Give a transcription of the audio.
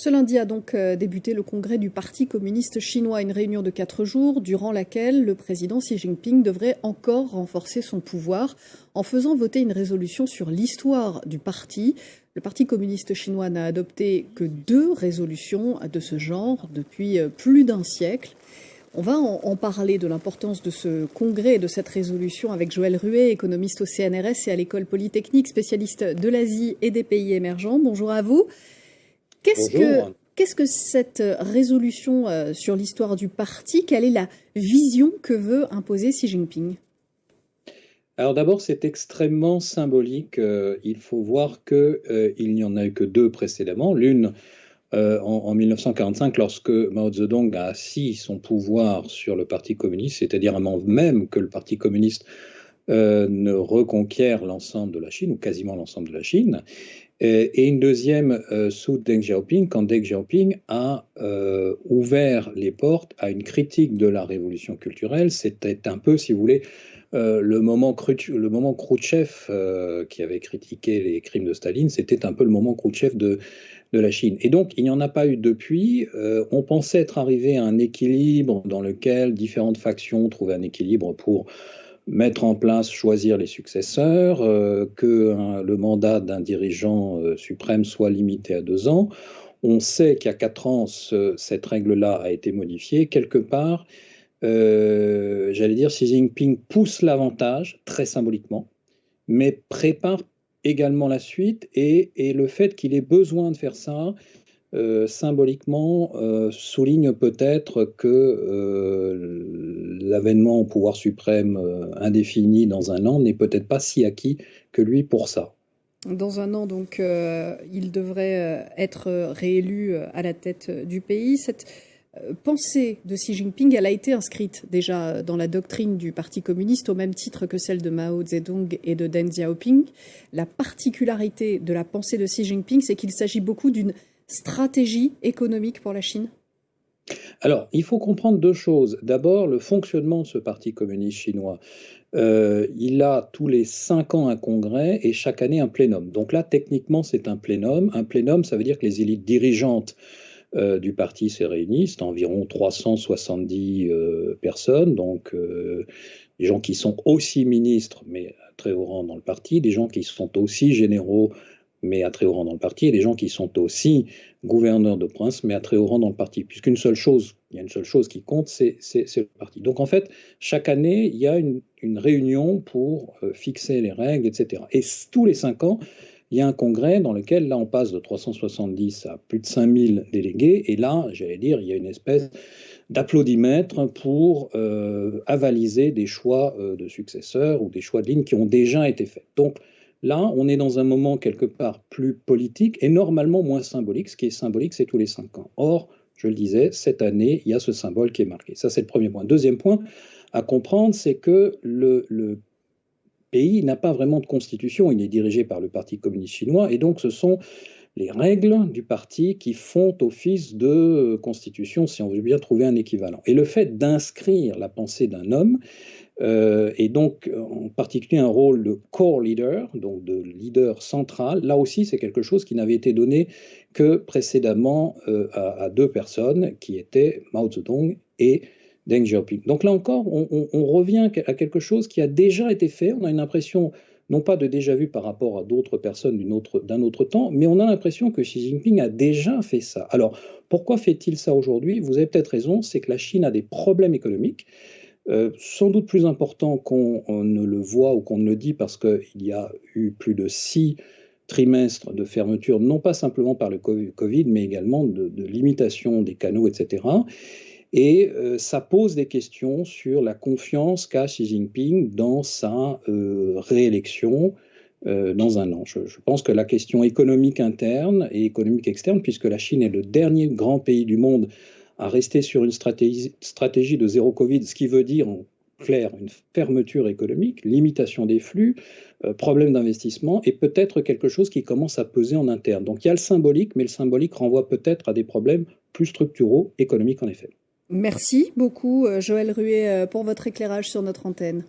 Ce lundi a donc euh, débuté le congrès du Parti communiste chinois, une réunion de quatre jours durant laquelle le président Xi Jinping devrait encore renforcer son pouvoir en faisant voter une résolution sur l'histoire du parti. Le Parti communiste chinois n'a adopté que deux résolutions de ce genre depuis euh, plus d'un siècle. On va en, parler de l'importance de ce congrès et de cette résolution avec Joël Ruet, économiste au CNRS et à l'école polytechnique, spécialiste de l'Asie et des pays émergents. Bonjour à vous. Qu'est-ce que, cette résolution euh, sur l'histoire du parti, quelle est la vision que veut imposer Xi Jinping? Alors d'abord, c'est extrêmement symbolique. Euh, il faut voir qu'il euh, n'y en a eu que deux précédemment. L'une en, 1945, lorsque Mao Zedong a assis son pouvoir sur le Parti communiste, c'est-à-dire avant même que le Parti communiste ne reconquiert l'ensemble de la Chine, ou quasiment l'ensemble de la Chine. Euh, et une deuxième euh, sous Deng Xiaoping, quand Deng Xiaoping a euh, ouvert les portes à une critique de la révolution culturelle. C'était un peu, si vous voulez, le, moment le Khrouchtchev, qui avait critiqué les crimes de Staline, c'était un peu le moment Khrouchtchev de, de la Chine. Et donc, il n'y en a pas eu depuis. on pensait être arrivé à un équilibre dans lequel différentes factions trouvaient un équilibre pour mettre en place, choisir les successeurs, euh, que hein, le mandat d'un dirigeant euh, suprême soit limité à deux ans. On sait a quatre ans, cette règle-là a été modifiée. Quelque part, euh, j'allais dire, Xi Jinping pousse l'avantage, très symboliquement, mais prépare également la suite et, le fait qu'il ait besoin de faire ça, symboliquement souligne peut-être que l'avènement au pouvoir suprême indéfini dans un an n'est peut-être pas si acquis que lui pour ça. Dans un an, donc, il devrait être réélu à la tête du pays. Cette pensée de Xi Jinping, elle a été inscrite déjà dans la doctrine du Parti communiste au même titre que celle de Mao Zedong et de Deng Xiaoping. La particularité de la pensée de Xi Jinping, c'est qu'il s'agit beaucoup d'une stratégie économique pour la Chine alors, il faut comprendre deux choses. D'abord, le fonctionnement de ce Parti communiste chinois. Euh, il a tous les cinq ans un congrès et chaque année un plénum. Donc là, techniquement, c'est un plénum. Un plénum, ça veut dire que les élites dirigeantes euh, du parti se réunissent, environ 370 euh, personnes, donc des gens qui sont aussi ministres, mais à très haut rang dans le parti, des gens qui sont aussi généraux mais à très haut rang dans le parti, et des gens qui sont aussi gouverneurs de province, mais à très haut rang dans le parti. Puisqu'une seule chose, il y a une seule chose qui compte, c'est le parti. Donc en fait, chaque année, il y a une, réunion pour euh, fixer les règles, etc. Et tous les cinq ans, il y a un congrès dans lequel, là, on passe de 370 à plus de 5000 délégués, et là, j'allais dire, il y a une espèce d'applaudimètre pour euh, avaliser des choix euh, de successeurs ou des choix de lignes qui ont déjà été faits. Donc, Là, on est dans un moment quelque part plus politique et normalement moins symbolique. Ce qui est symbolique, c'est tous les cinq ans. Or, je le disais, cette année, il y a ce symbole qui est marqué. Ça, c'est le premier point. Deuxième point à comprendre, c'est que le, pays n'a pas vraiment de constitution. Il est dirigé par le Parti communiste chinois et donc ce sont les règles du parti qui font office de constitution, si on veut bien trouver un équivalent. Et le fait d'inscrire la pensée d'un homme, euh, et donc en particulier un rôle de core leader, donc de leader central. Là aussi, c'est quelque chose qui n'avait été donné que précédemment euh, à, deux personnes, qui étaient Mao Zedong et Deng Xiaoping. Donc là encore, on, revient à quelque chose qui a déjà été fait. On a une impression, non pas de déjà vu par rapport à d'autres personnes d'un autre, autre temps, mais on a l'impression que Xi Jinping a déjà fait ça. Alors, pourquoi fait-il ça aujourd'hui? Vous avez peut-être raison, c'est que la Chine a des problèmes économiques. Euh, sans doute plus important qu'on ne le voit ou qu'on ne le dit parce qu'il y a eu plus de six trimestres de fermeture, non pas simplement par le Covid, mais également de, limitation des canaux, etc. Et euh, ça pose des questions sur la confiance qu'a Xi Jinping dans sa euh, réélection dans un an. Je, pense que la question économique interne et économique externe, puisque la Chine est le dernier grand pays du monde à rester sur une stratégie, stratégie de zéro Covid, ce qui veut dire en clair une fermeture économique, limitation des flux, euh, problème d'investissement et peut-être quelque chose qui commence à peser en interne. Donc il y a le symbolique, mais le symbolique renvoie peut-être à des problèmes plus structuraux, économiques en effet. Merci beaucoup euh, Joël Ruet euh, pour votre éclairage sur notre antenne.